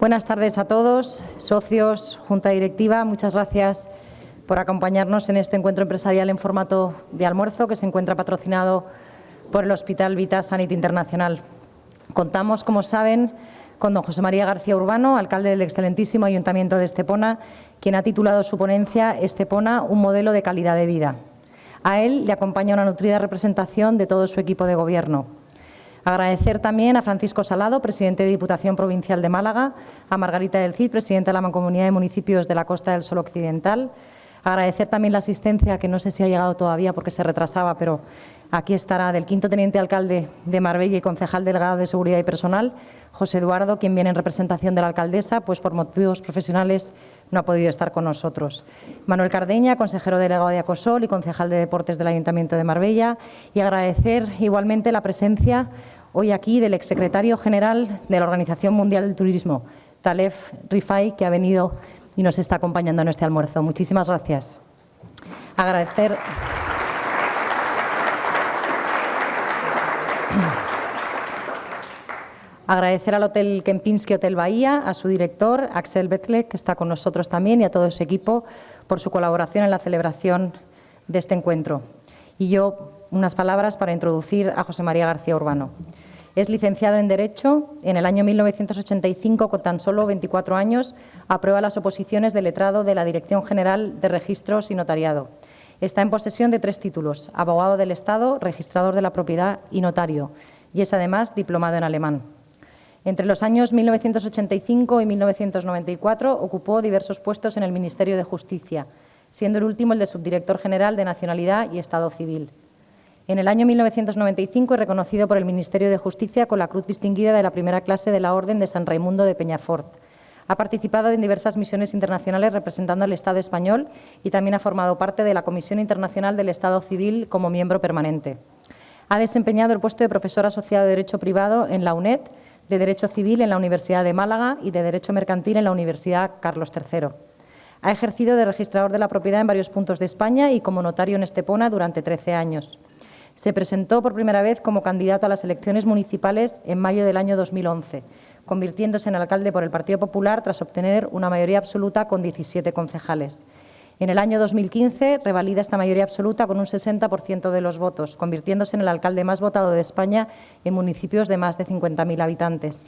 Buenas tardes a todos, socios, Junta Directiva. Muchas gracias por acompañarnos en este encuentro empresarial en formato de almuerzo que se encuentra patrocinado por el Hospital Vita Sanit Internacional. Contamos, como saben, con don José María García Urbano, alcalde del excelentísimo Ayuntamiento de Estepona, quien ha titulado su ponencia Estepona, un modelo de calidad de vida. A él le acompaña una nutrida representación de todo su equipo de gobierno. Agradecer también a Francisco Salado, presidente de Diputación Provincial de Málaga, a Margarita del Cid, presidenta de la Mancomunidad de Municipios de la Costa del Sol Occidental. Agradecer también la asistencia, que no sé si ha llegado todavía porque se retrasaba, pero aquí estará, del quinto teniente alcalde de Marbella y concejal delegado de Seguridad y Personal, José Eduardo, quien viene en representación de la alcaldesa, pues por motivos profesionales no ha podido estar con nosotros. Manuel Cardeña, consejero delegado de Acosol y concejal de Deportes del Ayuntamiento de Marbella. Y agradecer igualmente la presencia hoy aquí del exsecretario general de la Organización Mundial del Turismo, Talef Rifai, que ha venido y nos está acompañando en este almuerzo. Muchísimas gracias. Agradecer... Agradecer al Hotel Kempinski Hotel Bahía, a su director, Axel Betle, que está con nosotros también, y a todo su equipo por su colaboración en la celebración de este encuentro. Y yo, unas palabras para introducir a José María García Urbano. Es licenciado en Derecho. En el año 1985, con tan solo 24 años, aprueba las oposiciones de letrado de la Dirección General de Registros y Notariado. Está en posesión de tres títulos, abogado del Estado, registrador de la propiedad y notario, y es además diplomado en alemán. Entre los años 1985 y 1994 ocupó diversos puestos en el Ministerio de Justicia, siendo el último el de subdirector general de Nacionalidad y Estado Civil. En el año 1995 es reconocido por el Ministerio de Justicia con la Cruz Distinguida de la primera clase de la Orden de San Raimundo de Peñafort. Ha participado en diversas misiones internacionales representando al Estado español y también ha formado parte de la Comisión Internacional del Estado Civil como miembro permanente. Ha desempeñado el puesto de profesor asociado de Derecho Privado en la UNED de Derecho Civil en la Universidad de Málaga y de Derecho Mercantil en la Universidad Carlos III. Ha ejercido de registrador de la propiedad en varios puntos de España y como notario en Estepona durante 13 años. Se presentó por primera vez como candidato a las elecciones municipales en mayo del año 2011, convirtiéndose en alcalde por el Partido Popular tras obtener una mayoría absoluta con 17 concejales. En el año 2015 revalida esta mayoría absoluta con un 60% de los votos, convirtiéndose en el alcalde más votado de España en municipios de más de 50.000 habitantes.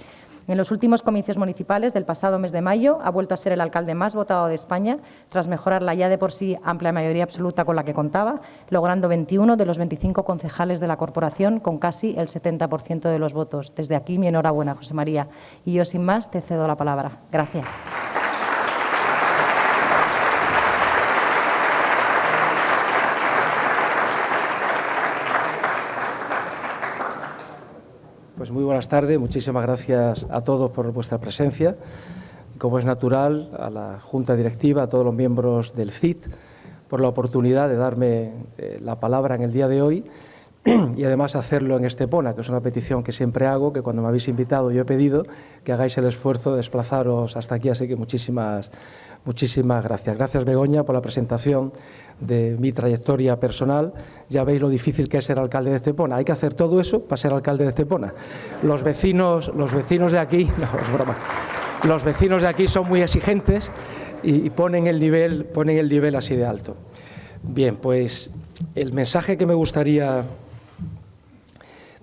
En los últimos comicios municipales del pasado mes de mayo ha vuelto a ser el alcalde más votado de España, tras mejorar la ya de por sí amplia mayoría absoluta con la que contaba, logrando 21 de los 25 concejales de la corporación con casi el 70% de los votos. Desde aquí mi enhorabuena, José María. Y yo, sin más, te cedo la palabra. Gracias. Muy buenas tardes, muchísimas gracias a todos por vuestra presencia. Como es natural, a la Junta Directiva, a todos los miembros del CIT, por la oportunidad de darme eh, la palabra en el día de hoy y además hacerlo en Estepona, que es una petición que siempre hago, que cuando me habéis invitado yo he pedido que hagáis el esfuerzo de desplazaros hasta aquí, así que muchísimas, muchísimas gracias. Gracias Begoña por la presentación de mi trayectoria personal. Ya veis lo difícil que es ser alcalde de Estepona. Hay que hacer todo eso para ser alcalde de Estepona. Los vecinos, los vecinos de aquí, los vecinos de aquí son muy exigentes y, ponen, el nivel, ponen el nivel así de alto. Bien, pues el mensaje que me gustaría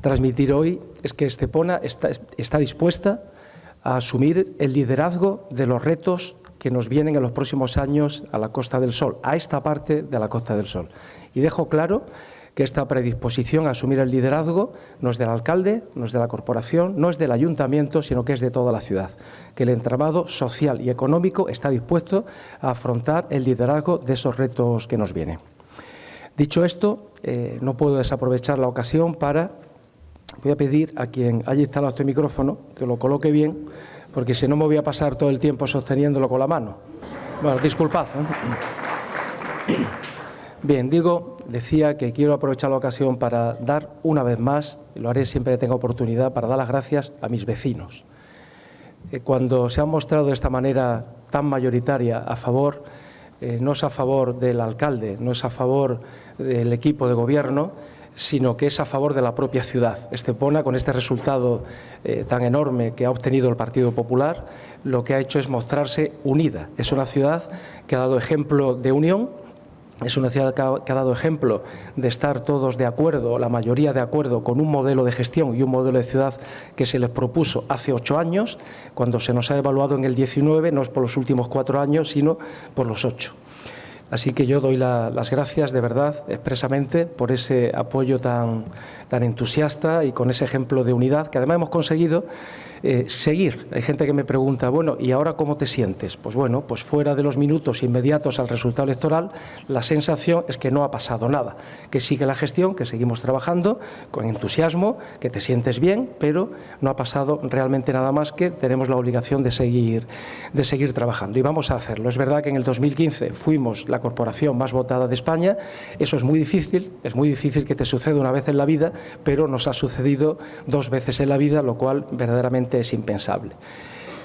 transmitir hoy es que Estepona está, dispuesta a asumir el liderazgo de los retos que nos vienen en los próximos años a la Costa del Sol, a esta parte de la Costa del Sol. Y dejo claro que esta predisposición a asumir el liderazgo no es del alcalde, no es de la corporación, no es del ayuntamiento, sino que es de toda la ciudad, que el entramado social y económico está dispuesto a afrontar el liderazgo de esos retos que nos vienen. Dicho esto, eh, no puedo desaprovechar la ocasión para, voy a pedir a quien haya instalado este micrófono que lo coloque bien, porque si no me voy a pasar todo el tiempo sosteniéndolo con la mano. Bueno, disculpad. Bien, digo, decía que quiero aprovechar la ocasión para dar una vez más, y lo haré siempre que tenga oportunidad, para dar las gracias a mis vecinos. Eh, cuando se han mostrado de esta manera tan mayoritaria a favor, eh, no es a favor del alcalde, no es a favor del equipo de gobierno, sino que es a favor de la propia ciudad. Estepona, con este resultado eh, tan enorme que ha obtenido el Partido Popular, lo que ha hecho es mostrarse unida. Es una ciudad que ha dado ejemplo de unión, es una ciudad que ha, dado ejemplo de estar todos de acuerdo, la mayoría de acuerdo, con un modelo de gestión y un modelo de ciudad que se les propuso hace ocho años, cuando se nos ha evaluado en el 19, no es por los últimos cuatro años, sino por los ocho. Así que yo doy las gracias de verdad expresamente por ese apoyo tan, tan entusiasta y con ese ejemplo de unidad que además hemos conseguido eh, seguir. Hay gente que me pregunta, bueno, ¿y ahora cómo te sientes? Pues bueno, pues fuera de los minutos inmediatos al resultado electoral, la sensación es que no ha pasado nada, que sigue la gestión, que seguimos trabajando con entusiasmo, que te sientes bien, pero no ha pasado realmente nada más que tenemos la obligación de seguir, de seguir trabajando y vamos a hacerlo. Es verdad que en el 2015 fuimos la corporación más votada de España, eso es muy difícil, es muy difícil que te suceda una vez en la vida, pero nos ha sucedido dos veces en la vida, lo cual verdaderamente es impensable.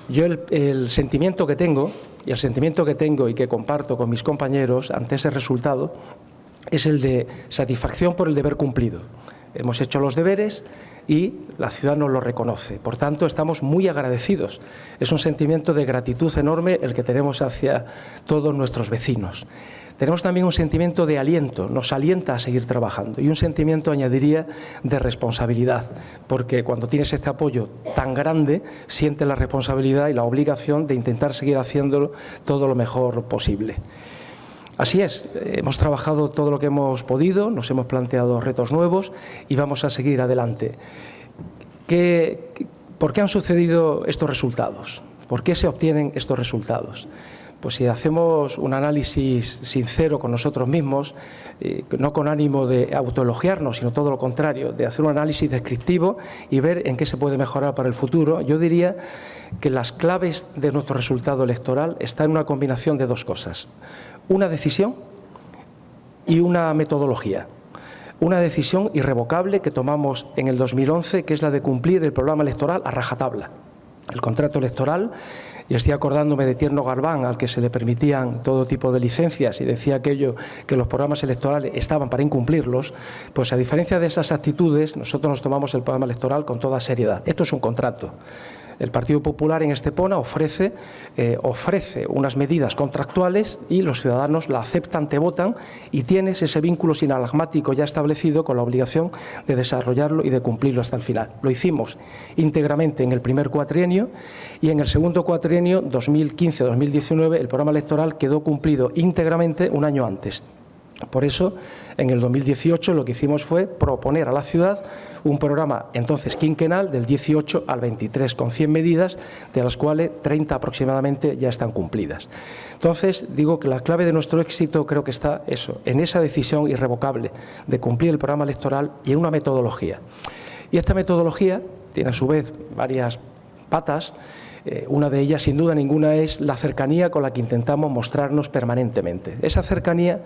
Yo el, sentimiento que tengo, y el sentimiento que tengo y que comparto con mis compañeros ante ese resultado, es el de satisfacción por el deber cumplido. Hemos hecho los deberes y la ciudad nos lo reconoce. Por tanto, estamos muy agradecidos. Es un sentimiento de gratitud enorme el que tenemos hacia todos nuestros vecinos. Tenemos también un sentimiento de aliento, nos alienta a seguir trabajando y un sentimiento, añadiría, de responsabilidad, porque cuando tienes este apoyo tan grande, sientes la responsabilidad y la obligación de intentar seguir haciéndolo todo lo mejor posible. Así es, hemos trabajado todo lo que hemos podido, nos hemos planteado retos nuevos y vamos a seguir adelante. ¿Por qué han sucedido estos resultados? ¿Por qué se obtienen estos resultados? pues si hacemos un análisis sincero con nosotros mismos, eh, no con ánimo de autoelogiarnos, sino todo lo contrario, de hacer un análisis descriptivo y ver en qué se puede mejorar para el futuro, yo diría que las claves de nuestro resultado electoral están en una combinación de dos cosas. Una decisión y una metodología. Una decisión irrevocable que tomamos en el 2011, que es la de cumplir el programa electoral a rajatabla. El contrato electoral y estoy acordándome de Tierno Galván, al que se le permitían todo tipo de licencias y decía aquello que los programas electorales estaban para incumplirlos, pues a diferencia de esas actitudes, nosotros nos tomamos el programa electoral con toda seriedad. Esto es un contrato. El Partido Popular en Estepona ofrece, eh, ofrece unas medidas contractuales y los ciudadanos la aceptan, te votan y tienes ese vínculo sinalagmático ya establecido con la obligación de desarrollarlo y de cumplirlo hasta el final. Lo hicimos íntegramente en el primer cuatrienio y en el segundo cuatrienio, 2015-2019, el programa electoral quedó cumplido íntegramente un año antes. Por eso, en el 2018 lo que hicimos fue proponer a la ciudad un programa entonces quinquenal del 18 al 23 con 100 medidas, de las cuales 30 aproximadamente ya están cumplidas. Entonces, digo que la clave de nuestro éxito creo que está eso, en esa decisión irrevocable de cumplir el programa electoral y en una metodología. Y esta metodología tiene a su vez varias patas eh, una de ellas, sin duda ninguna, es la cercanía con la que intentamos mostrarnos permanentemente. Esa cercanía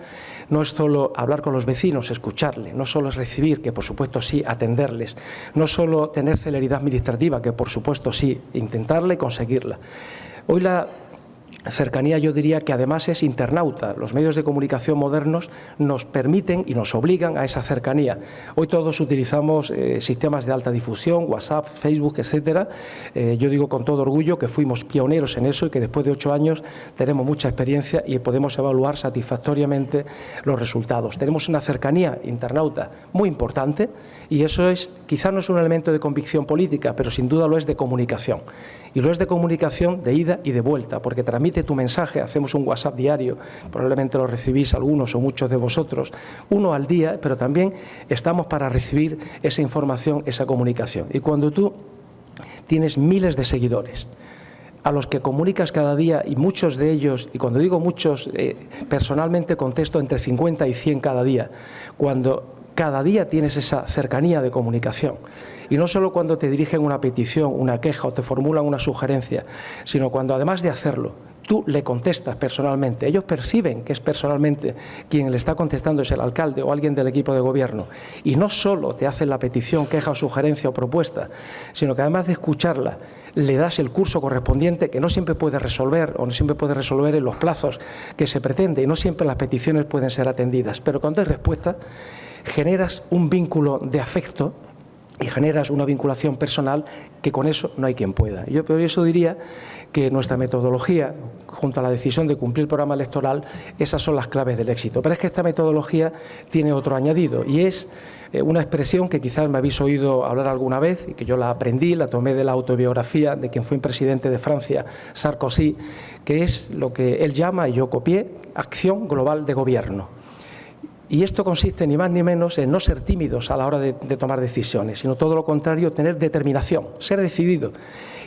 no es solo hablar con los vecinos, escucharle, no solo es recibir, que por supuesto sí, atenderles, no solo tener celeridad administrativa, que por supuesto sí, intentarla y conseguirla. Hoy la cercanía yo diría que además es internauta. Los medios de comunicación modernos nos permiten y nos obligan a esa cercanía. Hoy todos utilizamos eh, sistemas de alta difusión, WhatsApp, Facebook, etcétera. Eh, yo digo con todo orgullo que fuimos pioneros en eso y que después de ocho años tenemos mucha experiencia y podemos evaluar satisfactoriamente los resultados. Tenemos una cercanía internauta muy importante y eso es, quizá no es un elemento de convicción política, pero sin duda lo es de comunicación. Y lo es de comunicación de ida y de vuelta, porque transmite tu mensaje, hacemos un WhatsApp diario, probablemente lo recibís algunos o muchos de vosotros, uno al día, pero también estamos para recibir esa información, esa comunicación. Y cuando tú tienes miles de seguidores, a los que comunicas cada día y muchos de ellos, y cuando digo muchos, eh, personalmente contesto entre 50 y 100 cada día, cuando cada día tienes esa cercanía de comunicación. Y no solo cuando te dirigen una petición, una queja o te formulan una sugerencia, sino cuando además de hacerlo, tú le contestas personalmente. Ellos perciben que es personalmente quien le está contestando es el alcalde o alguien del equipo de gobierno. Y no solo te hacen la petición, queja o sugerencia o propuesta, sino que además de escucharla, le das el curso correspondiente que no siempre puede resolver o no siempre puede resolver en los plazos que se pretende y no siempre las peticiones pueden ser atendidas. Pero cuando hay respuesta, generas un vínculo de afecto y generas una vinculación personal que con eso no hay quien pueda. Yo por eso diría que nuestra metodología, junto a la decisión de cumplir el programa electoral, esas son las claves del éxito. Pero es que esta metodología tiene otro añadido y es eh, una expresión que quizás me habéis oído hablar alguna vez y que yo la aprendí, la tomé de la autobiografía de quien fue presidente de Francia, Sarkozy, que es lo que él llama, y yo copié, acción global de gobierno. Y esto consiste ni más ni menos en no ser tímidos a la hora de, tomar decisiones, sino todo lo contrario, tener determinación, ser decidido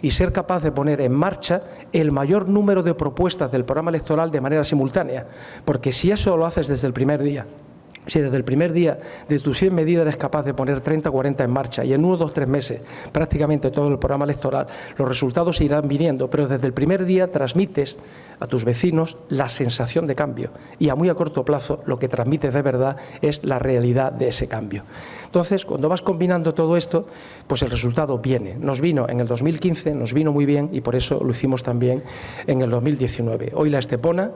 y ser capaz de poner en marcha el mayor número de propuestas del programa electoral de manera simultánea. Porque si eso lo haces desde el primer día, si desde el primer día de tus 100 medidas eres capaz de poner 30 o 40 en marcha y en uno, dos, tres meses prácticamente todo el programa electoral, los resultados irán viniendo, pero desde el primer día transmites a tus vecinos la sensación de cambio y a muy a corto plazo lo que transmites de verdad es la realidad de ese cambio. Entonces, cuando vas combinando todo esto, pues el resultado viene. Nos vino en el 2015, nos vino muy bien y por eso lo hicimos también en el 2019. Hoy la Estepona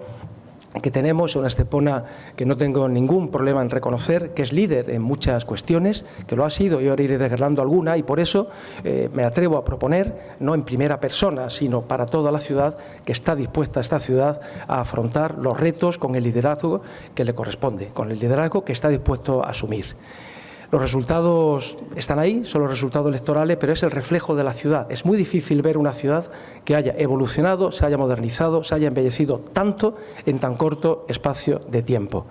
que tenemos, una Estepona que no tengo ningún problema en reconocer, que es líder en muchas cuestiones, que lo ha sido y ahora iré desgranando alguna y por eso eh, me atrevo a proponer, no en primera persona, sino para toda la ciudad, que está dispuesta esta ciudad a afrontar los retos con el liderazgo que le corresponde, con el liderazgo que está dispuesto a asumir. Los resultados están ahí, son los resultados electorales, pero es el reflejo de la ciudad. Es muy difícil ver una ciudad que haya evolucionado, se haya modernizado, se haya embellecido tanto en tan corto espacio de tiempo.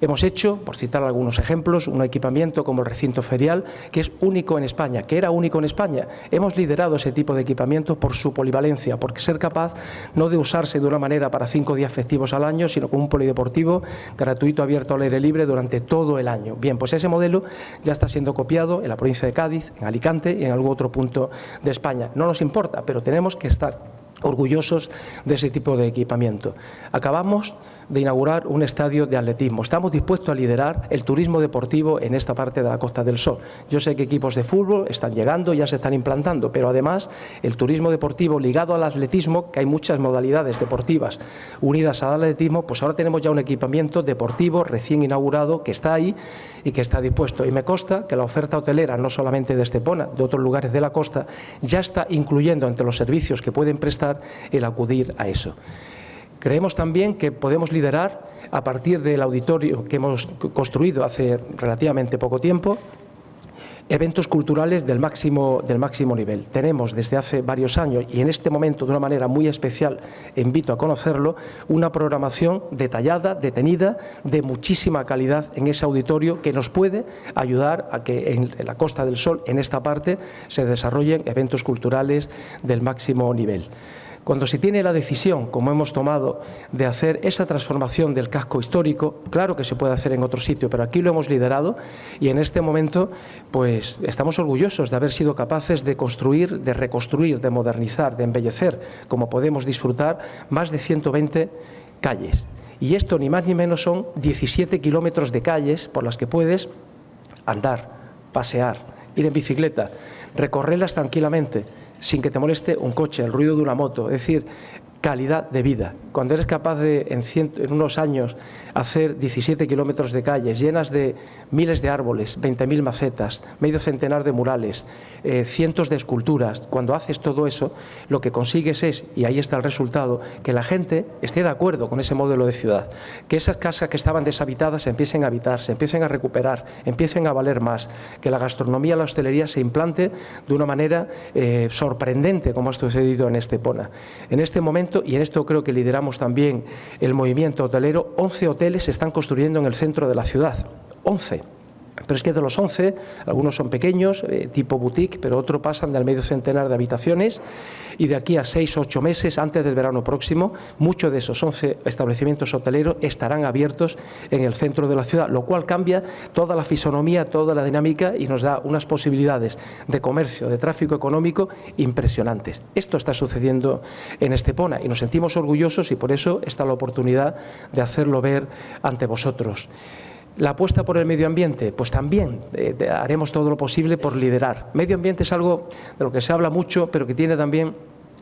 Hemos hecho, por citar algunos ejemplos, un equipamiento como el recinto ferial, que es único en España, que era único en España. Hemos liderado ese tipo de equipamiento por su polivalencia, porque ser capaz no de usarse de una manera para cinco días festivos al año, sino como un polideportivo gratuito, abierto al aire libre durante todo el año. Bien, pues ese modelo ya está siendo copiado en la provincia de Cádiz, en Alicante y en algún otro punto de España. No nos importa, pero tenemos que estar orgullosos de ese tipo de equipamiento. Acabamos de inaugurar un estadio de atletismo. Estamos dispuestos a liderar el turismo deportivo en esta parte de la Costa del Sol. Yo sé que equipos de fútbol están llegando, ya se están implantando, pero además el turismo deportivo ligado al atletismo, que hay muchas modalidades deportivas unidas al atletismo, pues ahora tenemos ya un equipamiento deportivo recién inaugurado que está ahí y que está dispuesto. Y me consta que la oferta hotelera, no solamente de Estepona, de otros lugares de la costa, ya está incluyendo entre los servicios que pueden prestar el acudir a eso. Creemos también que podemos liderar, a partir del auditorio que hemos construido hace relativamente poco tiempo, eventos culturales del máximo, del máximo nivel. Tenemos desde hace varios años y en este momento de una manera muy especial, invito a conocerlo, una programación detallada, detenida, de muchísima calidad en ese auditorio que nos puede ayudar a que en la Costa del Sol, en esta parte, se desarrollen eventos culturales del máximo nivel. Cuando se tiene la decisión, como hemos tomado, de hacer esa transformación del casco histórico, claro que se puede hacer en otro sitio, pero aquí lo hemos liderado y en este momento pues estamos orgullosos de haber sido capaces de construir, de reconstruir, de modernizar, de embellecer, como podemos disfrutar, más de 120 calles. Y esto ni más ni menos son 17 kilómetros de calles por las que puedes andar, pasear, ir en bicicleta, recorrerlas tranquilamente, sin que te moleste un coche, el ruido de una moto, es decir, calidad de vida. Cuando eres capaz de, en, unos años, hacer 17 kilómetros de calles llenas de miles de árboles, 20.000 macetas, medio centenar de murales, eh, cientos de esculturas, cuando haces todo eso, lo que consigues es, y ahí está el resultado, que la gente esté de acuerdo con ese modelo de ciudad, que esas casas que estaban deshabitadas se empiecen a habitar, se empiecen a recuperar, empiecen a valer más, que la gastronomía, la hostelería se implante de una manera eh, sorprendente, como ha sucedido en Estepona. En este momento y en esto creo que lideramos también el movimiento hotelero, 11 hoteles se están construyendo en el centro de la ciudad. 11. Pero es que de los 11, algunos son pequeños, eh, tipo boutique, pero otros pasan del medio centenar de habitaciones y de aquí a 6 o 8 meses, antes del verano próximo, muchos de esos 11 establecimientos hoteleros estarán abiertos en el centro de la ciudad, lo cual cambia toda la fisonomía, toda la dinámica y nos da unas posibilidades de comercio, de tráfico económico impresionantes. Esto está sucediendo en Estepona y nos sentimos orgullosos y por eso está la oportunidad de hacerlo ver ante vosotros. La apuesta por el medio ambiente, pues también eh, haremos todo lo posible por liderar. Medio ambiente es algo de lo que se habla mucho, pero que tiene también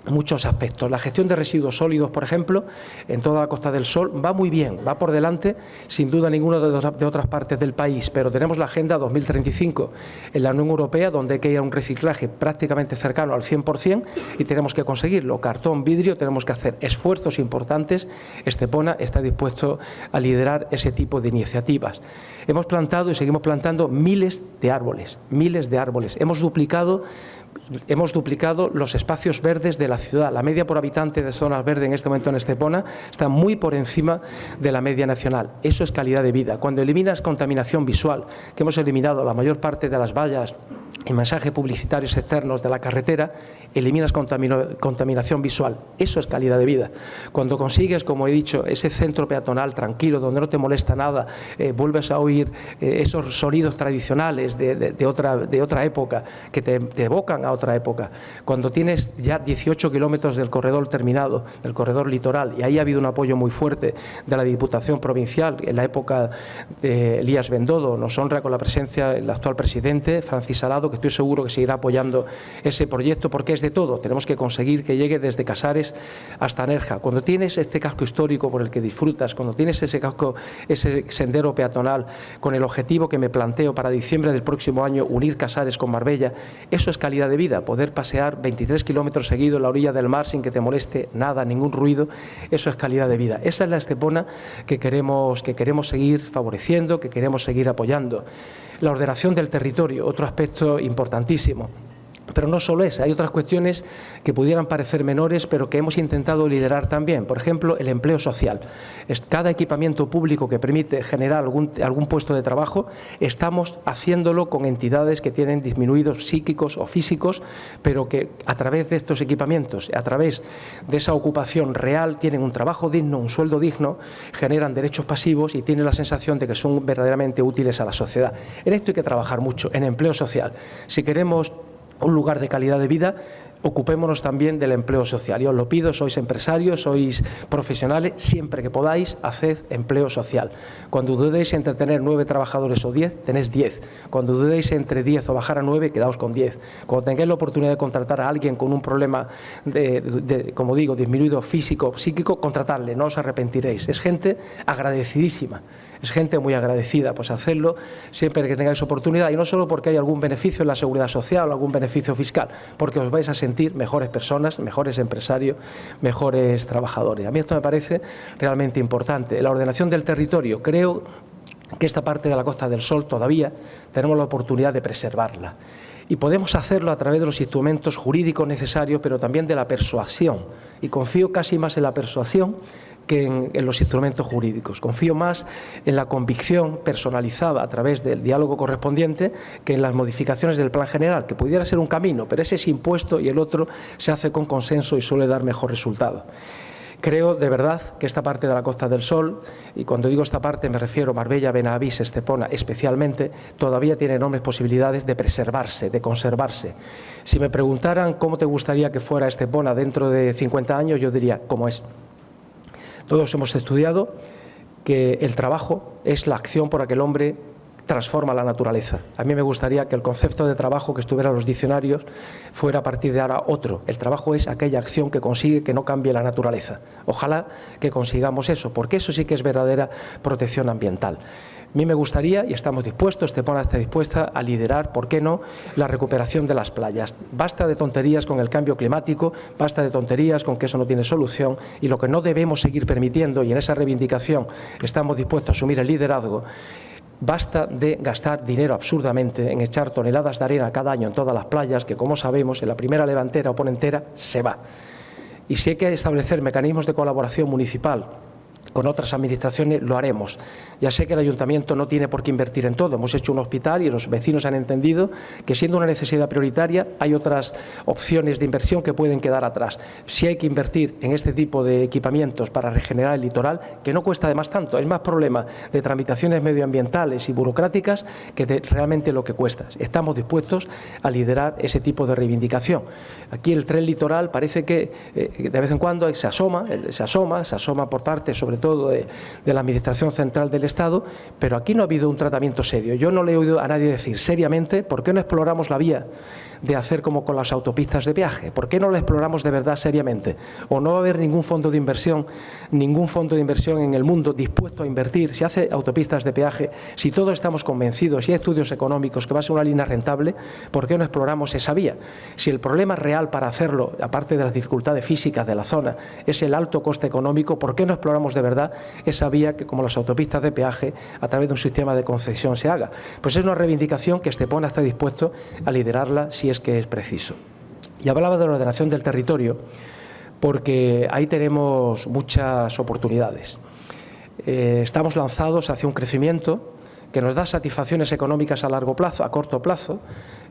muchos aspectos. La gestión de residuos sólidos, por ejemplo, en toda la Costa del Sol va muy bien, va por delante, sin duda ninguna de, otras partes del país, pero tenemos la Agenda 2035 en la Unión Europea, donde hay que ir a un reciclaje prácticamente cercano al 100% y tenemos que conseguirlo. Cartón, vidrio, tenemos que hacer esfuerzos importantes. Estepona está dispuesto a liderar ese tipo de iniciativas. Hemos plantado y seguimos plantando miles de árboles, miles de árboles. Hemos duplicado hemos duplicado los espacios verdes de la ciudad. La media por habitante de zonas verdes en este momento en Estepona está muy por encima de la media nacional. Eso es calidad de vida. Cuando eliminas contaminación visual, que hemos eliminado la mayor parte de las vallas y mensajes publicitarios externos de la carretera, eliminas contaminación visual. Eso es calidad de vida. Cuando consigues, como he dicho, ese centro peatonal tranquilo, donde no te molesta nada, eh, vuelves a oír eh, esos sonidos tradicionales de, otra, de otra época que te, te, evocan otra época. Cuando tienes ya 18 kilómetros del corredor terminado, del corredor litoral, y ahí ha habido un apoyo muy fuerte de la Diputación Provincial en la época de Elías Bendodo, nos honra con la presencia del actual presidente, Francis Salado, estoy seguro que seguirá apoyando ese proyecto porque es de todo. Tenemos que conseguir que llegue desde Casares hasta Nerja. Cuando tienes este casco histórico por el que disfrutas, cuando tienes ese casco, ese sendero peatonal con el objetivo que me planteo para diciembre del próximo año unir Casares con Marbella, eso es calidad de vida, poder pasear 23 kilómetros seguidos la orilla del mar sin que te moleste nada, ningún ruido, eso es calidad de vida. Esa es la Estepona que queremos, que queremos seguir favoreciendo, que queremos seguir apoyando. La ordenación del territorio, otro aspecto importantísimo. Pero no solo esa, hay otras cuestiones que pudieran parecer menores, pero que hemos intentado liderar también. Por ejemplo, el empleo social. Cada equipamiento público que permite generar algún, algún puesto de trabajo, estamos haciéndolo con entidades que tienen disminuidos psíquicos o físicos, pero que a través de estos equipamientos, a través de esa ocupación real, tienen un trabajo digno, un sueldo digno, generan derechos pasivos y tienen la sensación de que son verdaderamente útiles a la sociedad. En esto hay que trabajar mucho, en empleo social. Si queremos un lugar de calidad de vida, ocupémonos también del empleo social. Yo os lo pido, sois empresarios, sois profesionales, siempre que podáis, haced empleo social. Cuando dudéis entre tener nueve trabajadores o diez, tenéis diez. Cuando dudéis entre diez o bajar a nueve, quedaos con diez. Cuando tengáis la oportunidad de contratar a alguien con un problema, como digo, disminuido físico, psíquico, contratarle, no os arrepentiréis. Es gente agradecidísima es gente muy agradecida, pues hacerlo siempre que tengáis oportunidad y no solo porque hay algún beneficio en la seguridad social o algún beneficio fiscal, porque os vais a sentir mejores personas, mejores empresarios, mejores trabajadores. A mí esto me parece realmente importante. La ordenación del territorio, creo que esta parte de la Costa del Sol todavía tenemos la oportunidad de preservarla. Y podemos hacerlo a través de los instrumentos jurídicos necesarios, pero también de la persuasión. Y confío casi más en la persuasión que en, los instrumentos jurídicos. Confío más en la convicción personalizada a través del diálogo correspondiente que en las modificaciones del plan general, que pudiera ser un camino, pero ese es impuesto y el otro se hace con consenso y suele dar mejor resultado. Creo de verdad que esta parte de la Costa del Sol, y cuando digo esta parte me refiero a Marbella, Benavís, Estepona especialmente, todavía tiene enormes posibilidades de preservarse, de conservarse. Si me preguntaran cómo te gustaría que fuera Estepona dentro de 50 años, yo diría cómo es. Todos hemos estudiado que el trabajo es la acción por la que el hombre transforma la naturaleza. A mí me gustaría que el concepto de trabajo que estuviera en los diccionarios fuera a partir de ahora otro. El trabajo es aquella acción que consigue que no cambie la naturaleza. Ojalá que consigamos eso, porque eso sí que es verdadera protección ambiental. A mí me gustaría, y estamos dispuestos, Estepona está dispuesta a liderar, ¿por qué no?, la recuperación de las playas. Basta de tonterías con el cambio climático, basta de tonterías con que eso no tiene solución y lo que no debemos seguir permitiendo, y en esa reivindicación estamos dispuestos a asumir el liderazgo, Basta de gastar dinero absurdamente en echar toneladas de arena cada año en todas las playas, que como sabemos, en la primera levantera o ponentera se va. Y si hay que establecer mecanismos de colaboración municipal con otras administraciones lo haremos. Ya sé que el ayuntamiento no tiene por qué invertir en todo. Hemos hecho un hospital y los vecinos han entendido que siendo una necesidad prioritaria hay otras opciones de inversión que pueden quedar atrás. Si hay que invertir en este tipo de equipamientos para regenerar el litoral, que no cuesta además tanto, es más problema de tramitaciones medioambientales y burocráticas que de realmente lo que cuesta. Estamos dispuestos a liderar ese tipo de reivindicación. Aquí el tren litoral parece que eh, de vez en cuando se asoma, se asoma, se asoma por parte sobre todo de, la Administración Central del Estado, pero aquí no ha habido un tratamiento serio. Yo no le he oído a nadie decir seriamente por qué no exploramos la vía de hacer como con las autopistas de viaje. ¿Por qué no lo exploramos de verdad seriamente? ¿O no va a haber ningún fondo de inversión, ningún fondo de inversión en el mundo dispuesto a invertir? Si hace autopistas de peaje, si todos estamos convencidos, si hay estudios económicos que va a ser una línea rentable, ¿por qué no exploramos esa vía? Si el problema real para hacerlo, aparte de las dificultades físicas de la zona, es el alto coste económico, ¿por qué no exploramos de verdad esa vía que, como las autopistas de peaje, a través de un sistema de concesión se haga? Pues es una reivindicación que Estepona está dispuesto a liderarla si es que es preciso. Y hablaba de la ordenación del territorio porque ahí tenemos muchas oportunidades. Eh, estamos lanzados hacia un crecimiento que nos da satisfacciones económicas a largo plazo, a corto plazo,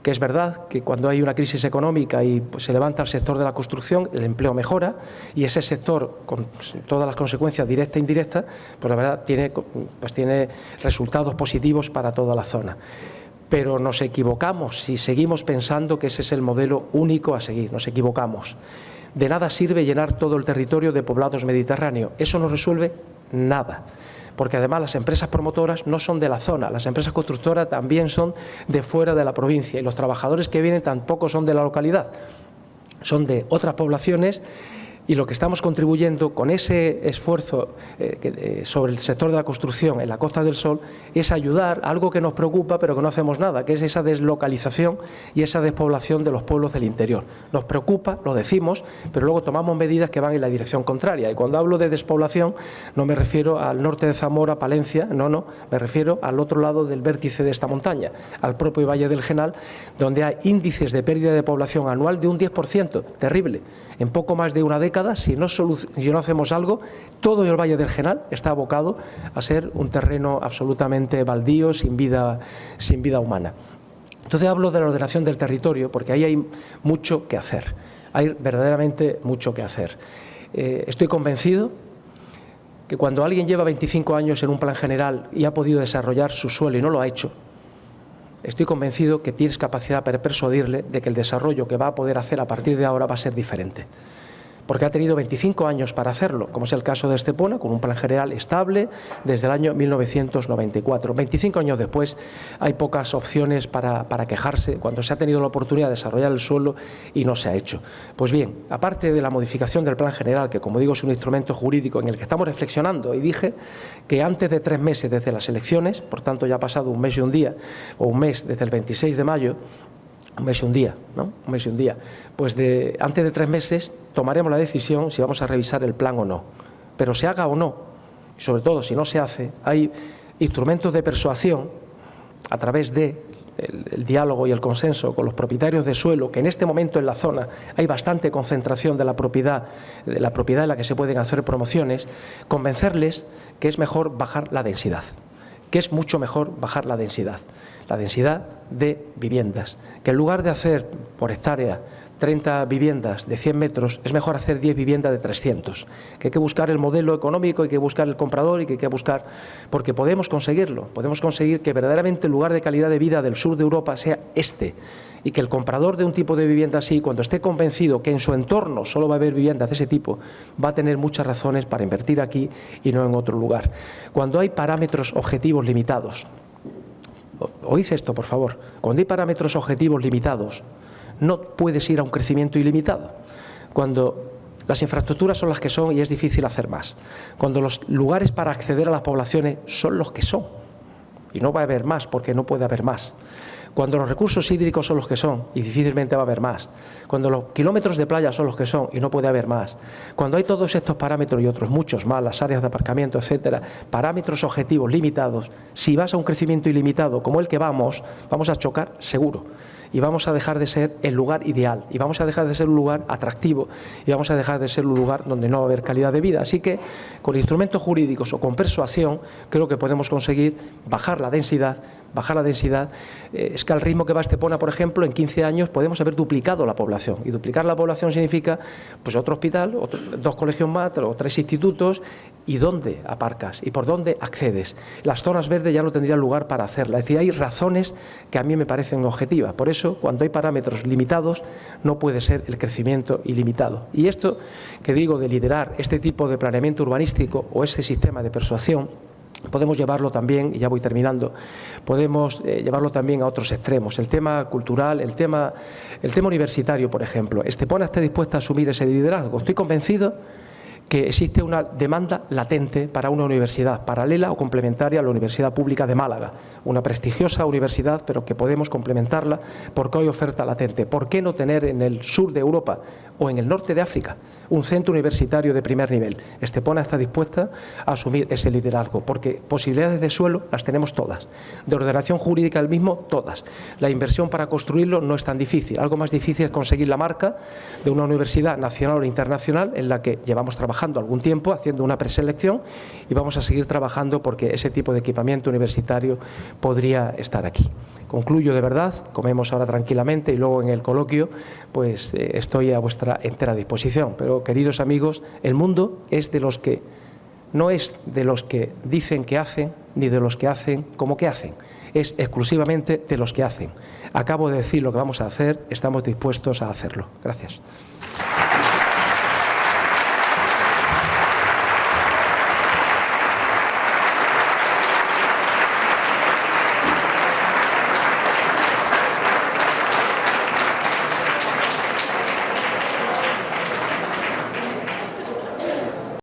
que es verdad que cuando hay una crisis económica y pues, se levanta el sector de la construcción, el empleo mejora y ese sector, con todas las consecuencias directas e indirectas, pues la verdad tiene, pues, tiene resultados positivos para toda la zona. Pero nos equivocamos si seguimos pensando que ese es el modelo único a seguir, nos equivocamos. De nada sirve llenar todo el territorio de poblados mediterráneos, eso no resuelve nada porque además las empresas promotoras no son de la zona, las empresas constructoras también son de fuera de la provincia y los trabajadores que vienen tampoco son de la localidad, son de otras poblaciones y lo que estamos contribuyendo con ese esfuerzo eh, eh, sobre el sector de la construcción en la Costa del Sol es ayudar a algo que nos preocupa pero que no hacemos nada, que es esa deslocalización y esa despoblación de los pueblos del interior. Nos preocupa, lo decimos, pero luego tomamos medidas que van en la dirección contraria. Y cuando hablo de despoblación no me refiero al norte de Zamora, Palencia, no, no, me refiero al otro lado del vértice de esta montaña, al propio Valle del Genal, donde hay índices de pérdida de población anual de un 10%, terrible, en poco más de una década si no, hacemos algo, todo el Valle del Genal está abocado a ser un terreno absolutamente baldío, sin vida, sin vida humana. Entonces hablo de la ordenación del territorio porque ahí hay mucho que hacer, hay verdaderamente mucho que hacer. Eh, estoy convencido que cuando alguien lleva 25 años en un plan general y ha podido desarrollar su suelo y no lo ha hecho, estoy convencido que tienes capacidad para persuadirle de que el desarrollo que va a poder hacer a partir de ahora va a ser diferente porque ha tenido 25 años para hacerlo, como es el caso de Estepona, con un plan general estable desde el año 1994. 25 años después hay pocas opciones para, quejarse cuando se ha tenido la oportunidad de desarrollar el suelo y no se ha hecho. Pues bien, aparte de la modificación del plan general, que como digo es un instrumento jurídico en el que estamos reflexionando, y dije que antes de tres meses desde las elecciones, por tanto ya ha pasado un mes y un día, o un mes desde el 26 de mayo, un mes y un día, ¿no? Un mes y un día. Pues de, antes de tres meses tomaremos la decisión si vamos a revisar el plan o no. Pero se haga o no, y sobre todo si no se hace, hay instrumentos de persuasión a través de el, diálogo y el consenso con los propietarios de suelo, que en este momento en la zona hay bastante concentración de la propiedad, de la propiedad en la que se pueden hacer promociones, convencerles que es mejor bajar la densidad, que es mucho mejor bajar la densidad la densidad de viviendas, que en lugar de hacer por hectárea 30 viviendas de 100 metros, es mejor hacer 10 viviendas de 300, que hay que buscar el modelo económico, hay que buscar el comprador y que hay que buscar, porque podemos conseguirlo, podemos conseguir que verdaderamente el lugar de calidad de vida del sur de Europa sea este, y que el comprador de un tipo de vivienda así, cuando esté convencido que en su entorno solo va a haber viviendas de ese tipo, va a tener muchas razones para invertir aquí y no en otro lugar. Cuando hay parámetros objetivos limitados, oíd esto, por favor, cuando hay parámetros objetivos limitados, no puedes ir a un crecimiento ilimitado. Cuando las infraestructuras son las que son y es difícil hacer más. Cuando los lugares para acceder a las poblaciones son los que son. Y no va a haber más porque no puede haber más. Cuando los recursos hídricos son los que son y difícilmente va a haber más. Cuando los kilómetros de playa son los que son y no puede haber más. Cuando hay todos estos parámetros y otros muchos más, las áreas de aparcamiento, etcétera, parámetros objetivos limitados, si vas a un crecimiento ilimitado como el que vamos, vamos a chocar seguro y vamos a dejar de ser el lugar ideal y vamos a dejar de ser un lugar atractivo y vamos a dejar de ser un lugar donde no va a haber calidad de vida. Así que con instrumentos jurídicos o con persuasión creo que podemos conseguir bajar la densidad, bajar la densidad. Eh, es que al ritmo que va Estepona, por ejemplo, en 15 años podemos haber duplicado la población y duplicar la población significa pues otro hospital, dos colegios más, o tres institutos y dónde aparcas y por dónde accedes. Las zonas verdes ya no tendrían lugar para hacerla. Es decir, hay razones que a mí me parecen objetivas. Por eso, cuando hay parámetros limitados, no puede ser el crecimiento ilimitado. Y esto que digo de liderar este tipo de planeamiento urbanístico o este sistema de persuasión, podemos llevarlo también, y ya voy terminando, podemos eh, llevarlo también a otros extremos. El tema cultural, el tema, el tema universitario, por ejemplo. Estepona está dispuesta a asumir ese liderazgo. Estoy convencido que existe una demanda latente para una universidad paralela o complementaria a la Universidad Pública de Málaga, una prestigiosa universidad, pero que podemos complementarla porque hay oferta latente. ¿Por qué no tener en el sur de Europa o en el norte de África un centro universitario de primer nivel? Estepona está dispuesta a asumir ese liderazgo, porque posibilidades de suelo las tenemos todas, de ordenación jurídica el mismo, todas. La inversión para construirlo no es tan difícil, algo más difícil es conseguir la marca de una universidad nacional o internacional en la que llevamos trabajando algún tiempo, haciendo una preselección y vamos a seguir trabajando porque ese tipo de equipamiento universitario podría estar aquí. Concluyo de verdad, comemos ahora tranquilamente y luego en el coloquio pues eh, estoy a vuestra entera disposición. Pero queridos amigos, el mundo es de los que, no es de los que dicen que hacen, ni de los que hacen como que hacen es exclusivamente de los que hacen. Acabo de decir lo que vamos a hacer, estamos dispuestos a hacerlo. Gracias.